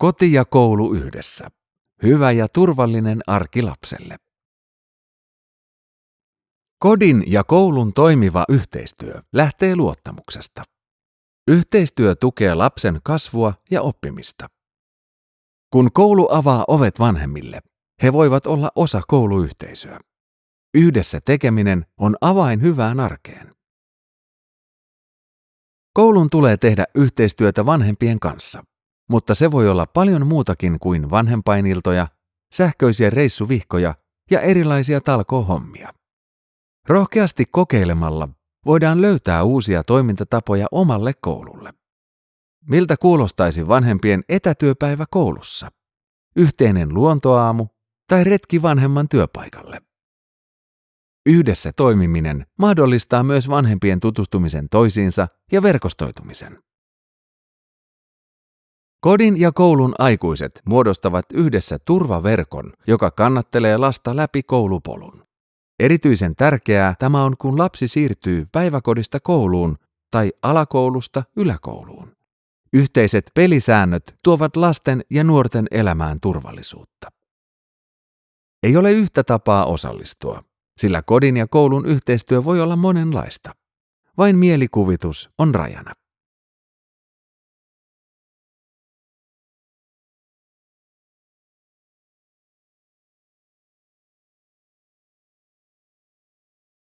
Koti ja koulu yhdessä. Hyvä ja turvallinen arki lapselle. Kodin ja koulun toimiva yhteistyö lähtee luottamuksesta. Yhteistyö tukee lapsen kasvua ja oppimista. Kun koulu avaa ovet vanhemmille, he voivat olla osa kouluyhteisöä. Yhdessä tekeminen on avain hyvään arkeen. Koulun tulee tehdä yhteistyötä vanhempien kanssa, mutta se voi olla paljon muutakin kuin vanhempainiltoja, sähköisiä reissuvihkoja ja erilaisia talkohommia. Rohkeasti kokeilemalla voidaan löytää uusia toimintatapoja omalle koululle. Miltä kuulostaisi vanhempien etätyöpäivä koulussa? Yhteinen luontoaamu tai retki vanhemman työpaikalle? Yhdessä toimiminen mahdollistaa myös vanhempien tutustumisen toisiinsa ja verkostoitumisen. Kodin ja koulun aikuiset muodostavat yhdessä turvaverkon, joka kannattelee lasta läpi koulupolun. Erityisen tärkeää tämä on, kun lapsi siirtyy päiväkodista kouluun tai alakoulusta yläkouluun. Yhteiset pelisäännöt tuovat lasten ja nuorten elämään turvallisuutta. Ei ole yhtä tapaa osallistua, sillä kodin ja koulun yhteistyö voi olla monenlaista. Vain mielikuvitus on rajana.